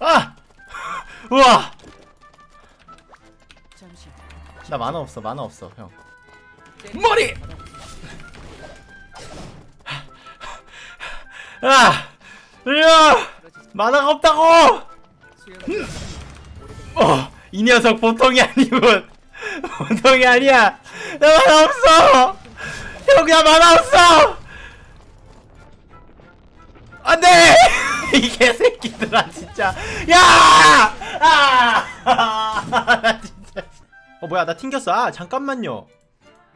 아! 우와! 잠시 나 만화 없어 만화 없어 형 머리! 아! 으아! 만화가 없다고! 어! 이 녀석 보통이 아니군 보통이 아니야 나 만화 없어! 형 나 만화 없어! 안돼! 이 개새끼들아 진짜 야! 아! 나 진짜 어 뭐야 나 튕겼어 아 잠깐만요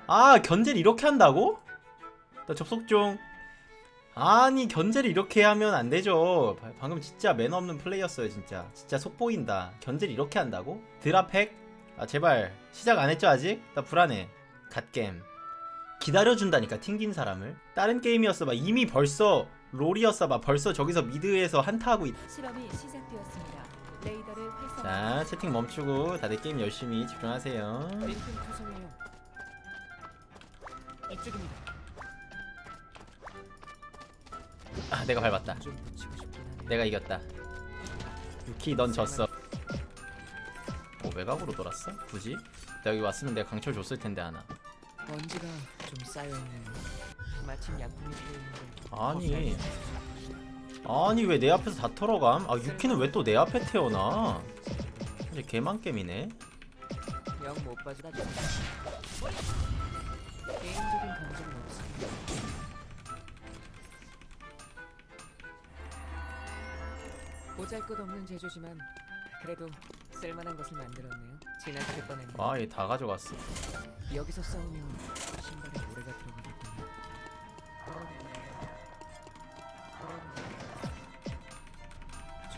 아 견제를 이렇게 한다고? 나 접속 중 아니 견제를 이렇게 하면 안 되죠 바- 방금 진짜 매너 없는 플레이였어요 진짜 진짜 속 보인다 견제를 이렇게 한다고? 드랍팩? 아 제발 시작 안 했죠 아직? 나 불안해 갓겜 기다려준다니까 튕긴 사람을 다른 게임이었어 봐 이미 벌써 롤이었어 봐 벌써 저기서 mid에서 한타하고 있... 실험이 시작되었습니다. 레이더를 활성화. 자 채팅 멈추고 다들 게임 열심히 집중하세요. 아 내가 밟았다. 내가 이겼다 유키 넌 졌어 어 외곽으로 돌았어? 굳이? 나 여기 왔으면 내가 강철 줬을 텐데 하나 먼지가 좀 쌓여 있네요. 마침 약품이 필요했는데. 아니 아니 왜 내 앞에서 다 털어감? 아 유키는 왜 또 내 앞에 태어나 이제 개망겜이네 영못 빠지다. 개인적인 감정은 없습니다. 보잘것없는 제조지만 그래도 쓸만한 것을 만들었네요. 지나칠 뻔했네. 아얘 다 가져갔어 여기서 싸우면 신발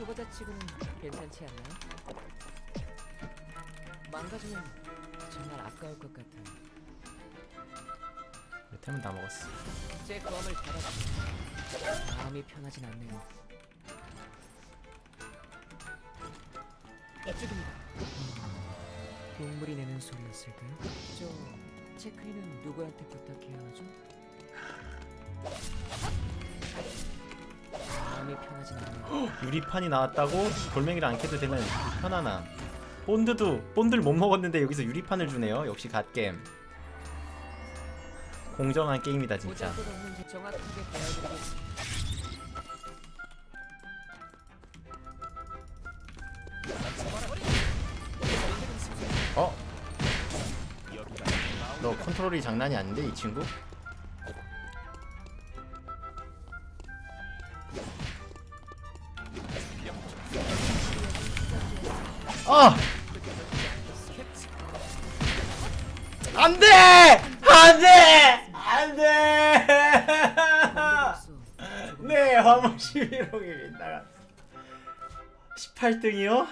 초보자 치고는 괜찮지 않나요? 망가지면 정말 아까울 것 같아요. 템은 다 먹었어 제 검을 달아주세요. 마음이 편하진 않네요. 이쪽입니다. 음, 동물이 내는 소리였을까요? 저 체크인은 누구한테 부탁해야 하죠? 마음이 편하진 않네요. 유리판이 나왔다고 돌멩이를 안 캐도 되는 편안함 본드도 본드를 못 먹었는데 여기서 유리판을 주네요 역시 갓겜 공정한 게임이다 진짜. 어? 너 컨트롤이 장난이 아닌데 이 친구? 아! 안 돼! 안 돼! 안 돼! 네, 화물 11호기 빗나갔어. 18등이요?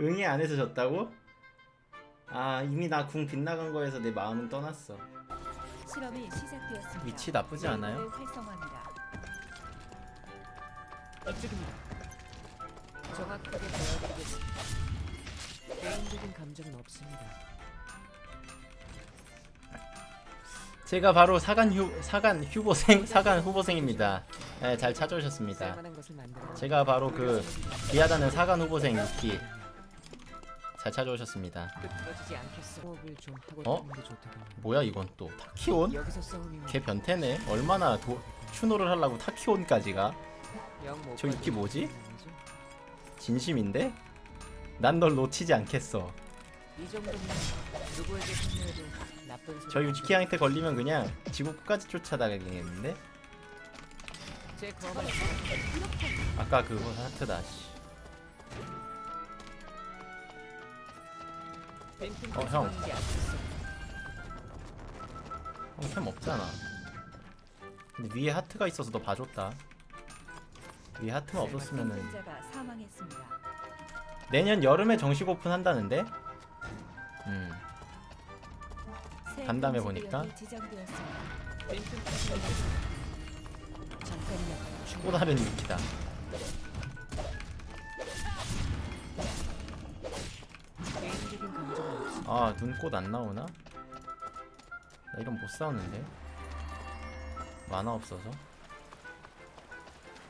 응애 안에서 졌다고? 아 이미 나 궁 빗나간 거에서 내 마음은 떠났어 실험이 시작되었습니다. 위치 나쁘지 않아요? 정확하게 배워드리겠습니다. 개인적인 감정은 없습니다. 제가 바로 사간 휴 사간 후보생 사간 후보생입니다 네, 잘 찾아오셨습니다. 제가 바로 그 비하다는 사관 후보생 유키 잘 찾아오셨습니다 어? 뭐야 이건 또 타키온? 걔 변태네 얼마나 도, 추노를 하려고 타키온까지가 저 유키 뭐지? 진심인데? 난 널 놓치지 않겠어. 저 유키한테 걸리면 그냥 지구 끝까지 쫓아다니겠는데? 아까 그거 하트다 씨. 어, 형. 형템 없잖아 근데 위에 하트가 있어서 너 봐줬다 위에 하트만 없었으면은. 내년 여름에 정식 오픈 한다는데? 음새 간담회 보니까. 또 다른 없어. 아 눈꽃 안 나오나? 나 이런 못 싸우는데 만화 없어서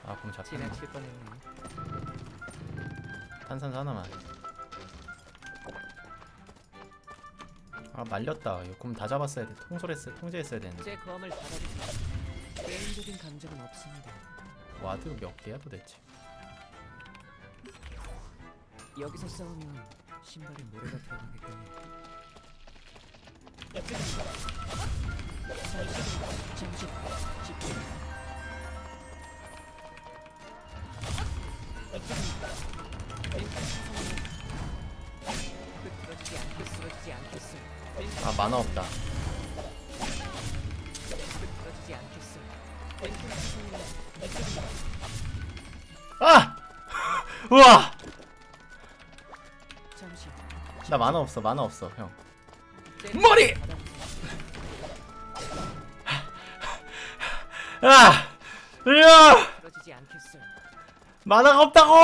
아 그럼 잡혔네 지나칠 뻔했네. 탄산수 하나만 아 말렸다 이거 그럼 다 잡았어야 돼 통솔했어 통제했어야 되는데 제 검을 받아주세요. 개인적인 감정은 없습니다. ward 몇 개야 도대체 여기서 싸우면 신발에 모래가 들어가겠군요. 잠시, 잠시 집중. 아 만화 없다. 아! 우와! 나 만화 없어 만화 없어 형제 머리! 아! 으아! 만화가 없다고!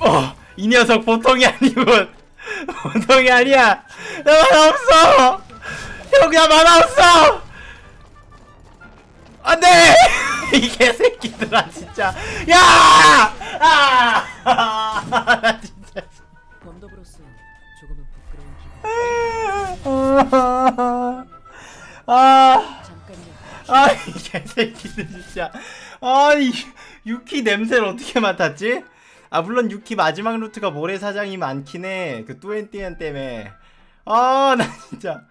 어! 이 녀석 보통이 아니군 보통이 아니야 나 만화 없어! 형 나 만화 없어! 안 돼! 이 개새끼들아 진짜 야! 아! 나 진짜 범더브로서 조금은 부끄러운 기분. 아 잠깐요. 아, 이 개새끼들 진짜. 아, 이 유키 냄새를 어떻게 맡았지? 아, 물론 유키 마지막 루트가 모래사장이 많긴 해. 그 뚜엔띠엔 때문에. 아, 나 진짜.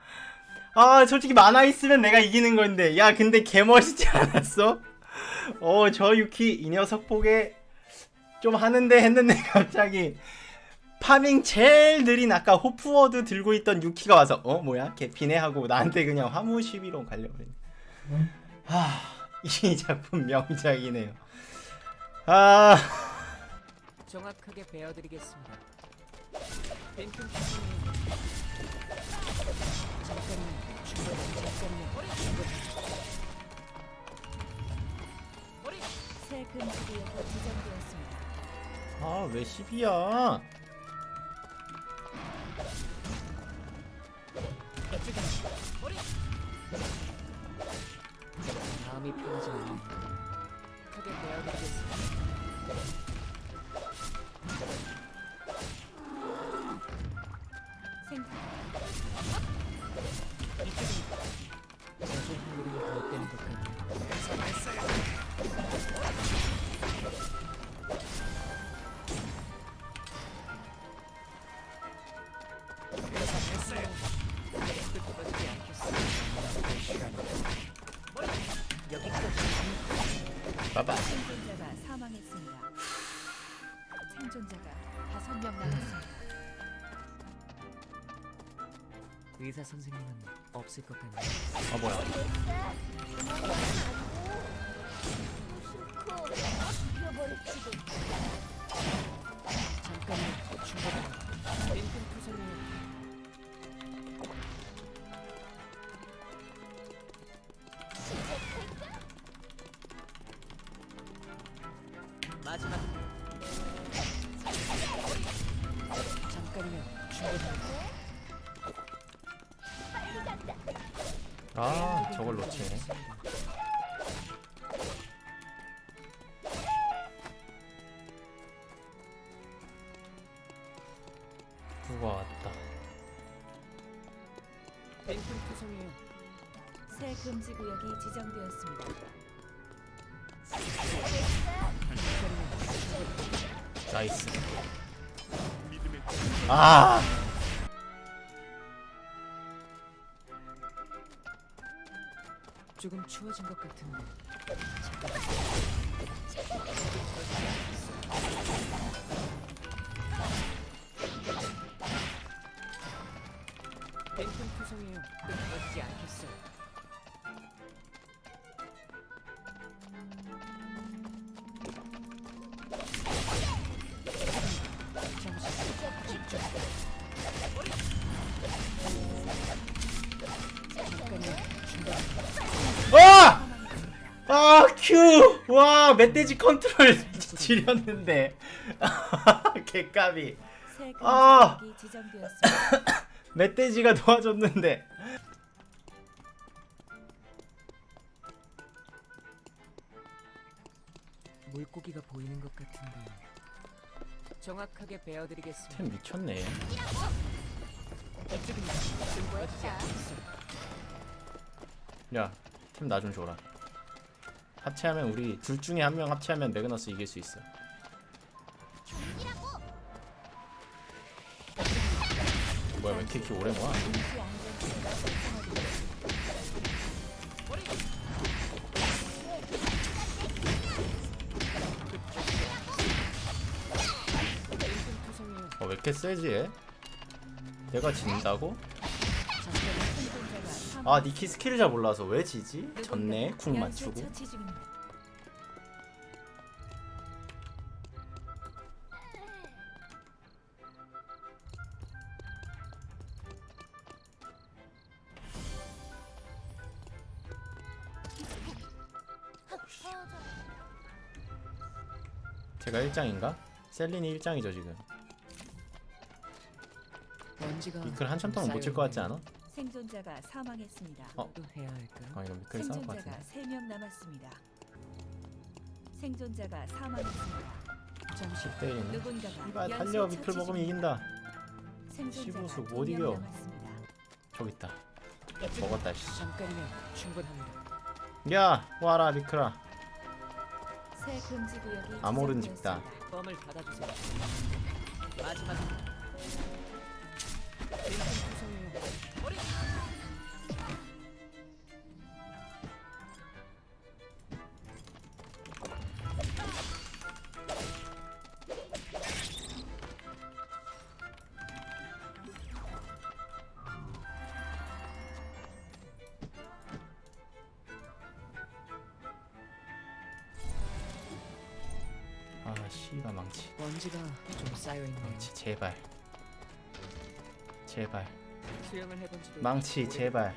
아, 솔직히 만화 있으면 내가 이기는 건데. 야, 근데 개 멋있지 않았어? 어, 저 유키 이 녀석 보게 좀 하는데 했는데 갑자기 파밍 제일 느린 아까 호프워드 들고 있던 유키가 와서 어 뭐야 개피네 하고 나한테 그냥 화무 시비로 갈려버리네. 하, 이 작품 명작이네요. 아, 정확하게 베어드리겠습니다. 벤튼. 잠깐만. 충분히 잠깐만. 충분히. 새 금지 구역이 지정되었습니다. 아, 왜 10이야? 마음이 편하지 않네. 크게 베어드리겠습 생존자가 다섯 명 남았습니다. 의사 선생님은 없을 것 같네. 아, 뭐야? 아, 저걸 놓치네. 누가 왔다. 벤튼 투성이요. 새 금지 구역이 지정되었습니다. 나이스. 아, 조금 추워진 것 같은데. 벤튼 투성이요. 끊어지지 않겠어. 잠 큐! 와 멧돼지 컨트롤 지렸는데. 개까비. 아. 멧돼지가 도와줬는데. 물고기가 보이는 것 같은데. 정확하게 베어드리겠습니다. 템 미쳤네. 야템 나 좀 줘라. 합체하면 우리 둘 중에 한 명 합체하면 매그너스 이길 수 있어 뭐야 왜 이렇게 키 오래 모아 임시 안전지대가 활성화됩니다. 투성이에요. 어, 왜 이렇게 세지 얘? 내가 진다고? 아 니키 스킬을 잘 몰라서 왜 지지? 졌네 쿵 맞추고. 제가 1장인가? 셀린이 1장이죠 지금 미클 한참 동안 못 칠 것 같지 않아? 생존자가 사망했습니다. 어? 또 해야 할까요? 아 이거 미클 싸울 것 생존자가 같은데 3명 남았습니다. 생존자가 사망했습니다. 잠시 때리네 누군가가 이봐 연쇄 달려 처치 먹으면 중입니다. 이긴다 생존자가 시부수 두못명 이겨. 남았습니다. 저기 있다 먹었다 씨. 잠깐이면 충분합니다. 야 와라 미클아 새 금지 구역이 아모른 지정되었습니다. 집다. 껌을 닫아주세요. 마지막 씨가 망치 먼지가 좀 쌓여 있네요. 망치 제발 제발 수영을 해본 지도 망치 제발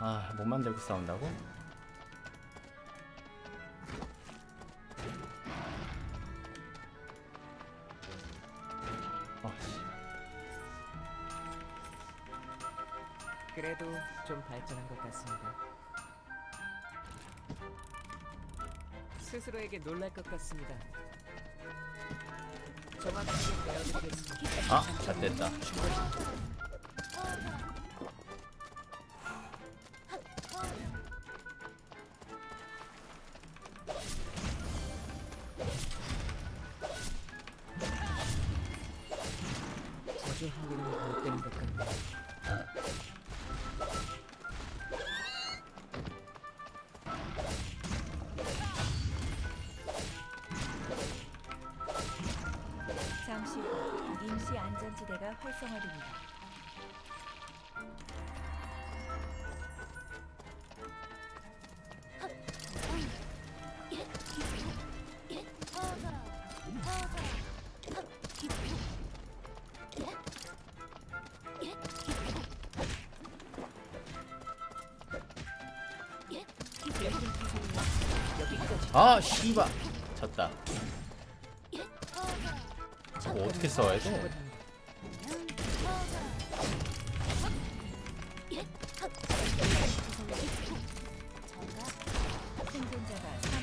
아 못 만들고 싸운다고? 아 씨. 그래도 좀 발전한 것 같습니다. 스스로에게 놀랄 것 같습니다. 정확하게. 아, 잘 됐다. 후 임시 안전지대가 활성화됩니다. 아 씨발 졌다 저거 어떻게 싸워야 돼?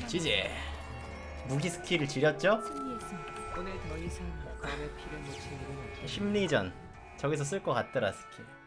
지지 무기 스킬을 지렸죠? 심리전 저기서 쓸 것 같더라 스킬